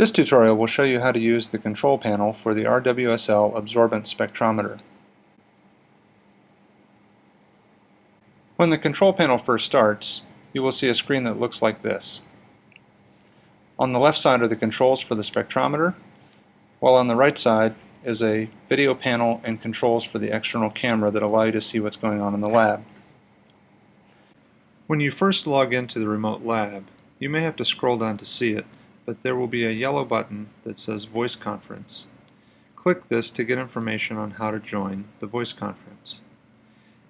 This tutorial will show you how to use the control panel for the RWSL absorbance spectrometer. When the control panel first starts, you will see a screen that looks like this. On the left side are the controls for the spectrometer, while on the right side is a video panel and controls for the external camera that allow you to see what's going on in the lab. When you first log into the remote lab, you may have to scroll down to see it, but there will be a yellow button that says Voice Conference. Click this to get information on how to join the voice conference.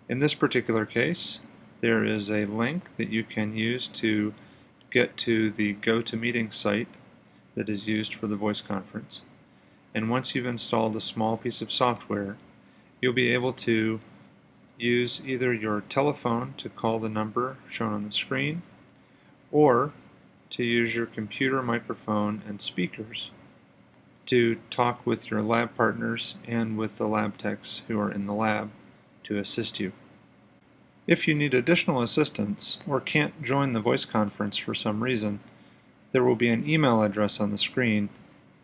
In this particular case, there is a link that you can use to get to the GoToMeeting site that is used for the voice conference. And once you've installed a small piece of software, you'll be able to use either your telephone to call the number shown on the screen, or to use your computer microphone and speakers to talk with your lab partners and with the lab techs who are in the lab to assist you. If you need additional assistance or can't join the voice conference for some reason, there will be an email address on the screen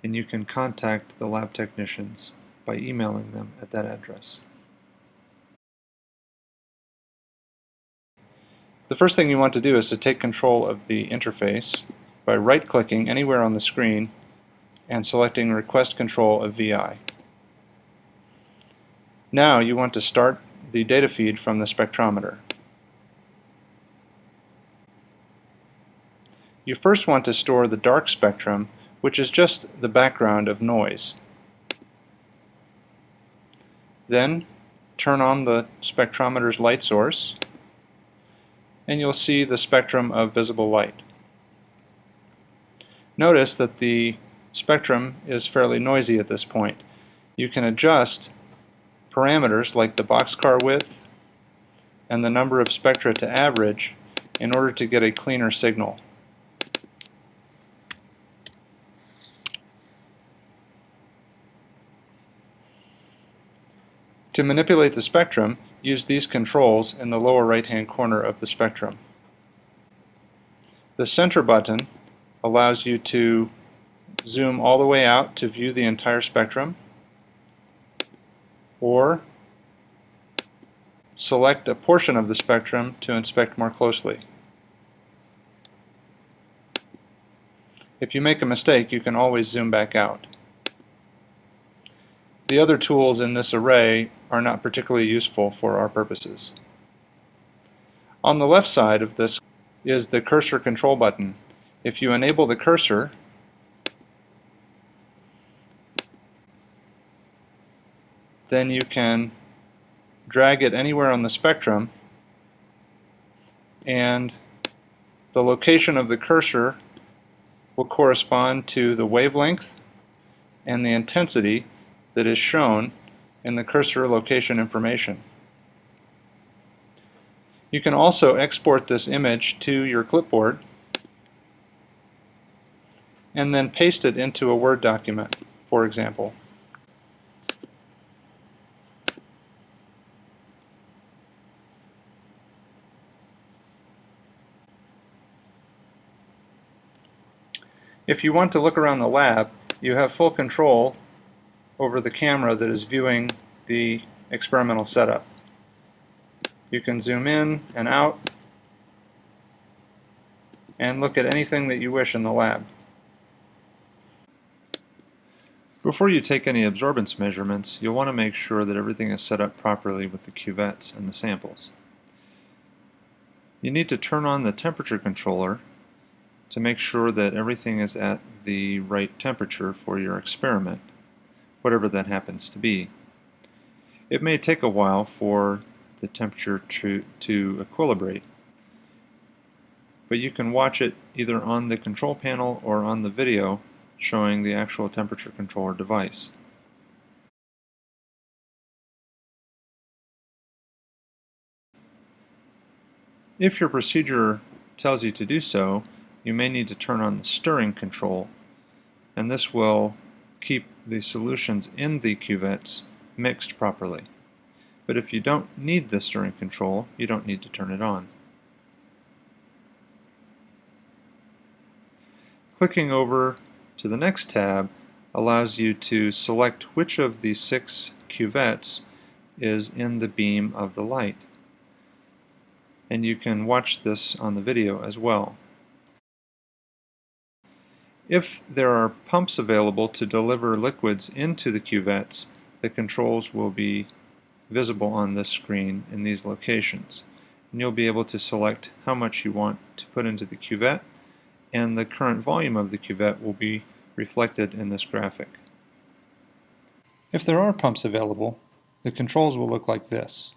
and you can contact the lab technicians by emailing them at that address. The first thing you want to do is to take control of the interface by right-clicking anywhere on the screen and selecting Request Control of VI. Now you want to start the data feed from the spectrometer. You first want to store the dark spectrum, which is just the background of noise. Then turn on the spectrometer's light source and you'll see the spectrum of visible light. Notice that the spectrum is fairly noisy at this point. You can adjust parameters like the boxcar width and the number of spectra to average in order to get a cleaner signal. To manipulate the spectrum, use these controls in the lower right hand corner of the spectrum. The center button allows you to zoom all the way out to view the entire spectrum or select a portion of the spectrum to inspect more closely. If you make a mistake, you can always zoom back out. The other tools in this array are not particularly useful for our purposes. On the left side of this is the cursor control button. If you enable the cursor, then you can drag it anywhere on the spectrum and the location of the cursor will correspond to the wavelength and the intensity that is shown in the cursor location information. You can also export this image to your clipboard and then paste it into a Word document, for example. If you want to look around the lab, you have full control over the camera that is viewing the experimental setup. You can zoom in and out and look at anything that you wish in the lab. Before you take any absorbance measurements, you'll want to make sure that everything is set up properly with the cuvettes and the samples. You need to turn on the temperature controller to make sure that everything is at the right temperature for your experiment whatever that happens to be. It may take a while for the temperature to, to equilibrate, but you can watch it either on the control panel or on the video showing the actual temperature controller device. If your procedure tells you to do so, you may need to turn on the stirring control, and this will keep the solutions in the cuvettes mixed properly. But if you don't need the stirring control, you don't need to turn it on. Clicking over to the next tab allows you to select which of the six cuvettes is in the beam of the light. And you can watch this on the video as well. If there are pumps available to deliver liquids into the cuvettes, the controls will be visible on this screen in these locations. And you'll be able to select how much you want to put into the cuvette, and the current volume of the cuvette will be reflected in this graphic. If there are pumps available, the controls will look like this.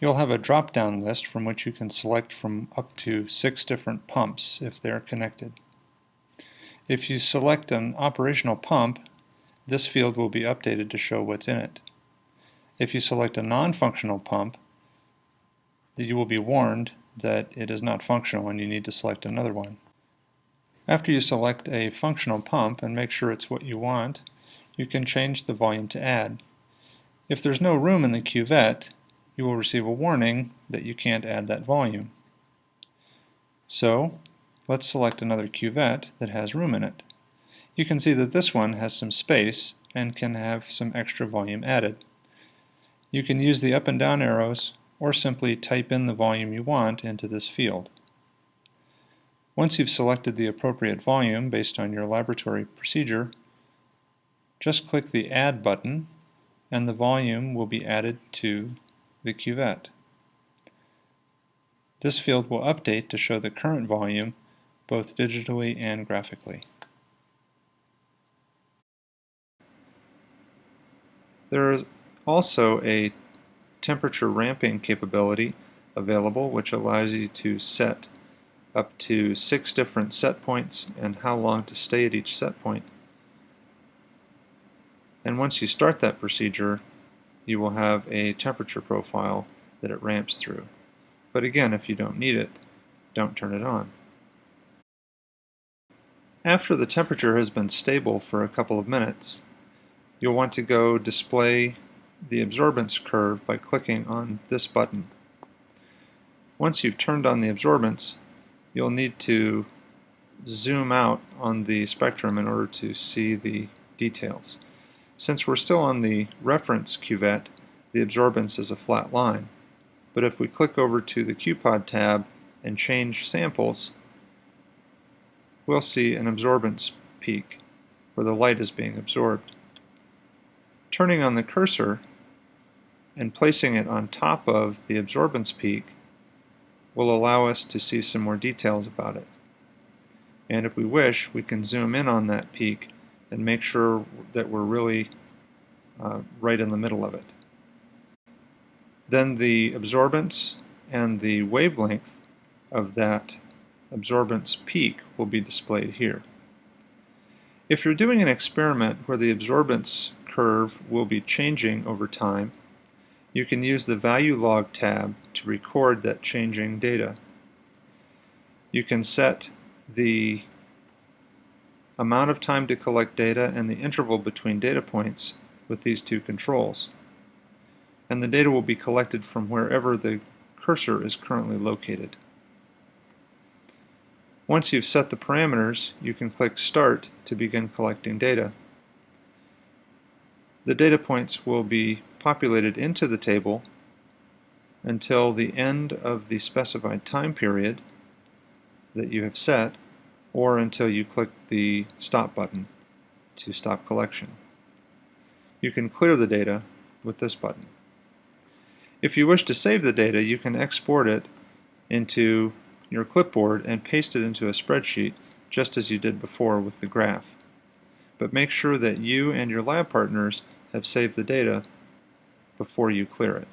You'll have a drop-down list from which you can select from up to six different pumps if they're connected. If you select an operational pump, this field will be updated to show what's in it. If you select a non-functional pump, you will be warned that it is not functional and you need to select another one. After you select a functional pump and make sure it's what you want, you can change the volume to add. If there's no room in the cuvette, you will receive a warning that you can't add that volume. So, let's select another cuvette that has room in it. You can see that this one has some space and can have some extra volume added. You can use the up and down arrows or simply type in the volume you want into this field. Once you've selected the appropriate volume based on your laboratory procedure, just click the Add button and the volume will be added to the cuvette. This field will update to show the current volume both digitally and graphically. There is also a temperature ramping capability available which allows you to set up to six different set points and how long to stay at each set point. And once you start that procedure, you will have a temperature profile that it ramps through. But again, if you don't need it, don't turn it on. After the temperature has been stable for a couple of minutes, you'll want to go display the absorbance curve by clicking on this button. Once you've turned on the absorbance, you'll need to zoom out on the spectrum in order to see the details. Since we're still on the reference cuvette, the absorbance is a flat line. But if we click over to the QPOD tab and change samples, we'll see an absorbance peak where the light is being absorbed. Turning on the cursor and placing it on top of the absorbance peak will allow us to see some more details about it. And if we wish, we can zoom in on that peak and make sure that we're really uh, right in the middle of it. Then the absorbance and the wavelength of that absorbance peak will be displayed here. If you're doing an experiment where the absorbance curve will be changing over time, you can use the Value Log tab to record that changing data. You can set the amount of time to collect data and the interval between data points with these two controls. And the data will be collected from wherever the cursor is currently located. Once you've set the parameters, you can click Start to begin collecting data. The data points will be populated into the table until the end of the specified time period that you have set or until you click the stop button to stop collection. You can clear the data with this button. If you wish to save the data, you can export it into your clipboard and paste it into a spreadsheet just as you did before with the graph. But make sure that you and your lab partners have saved the data before you clear it.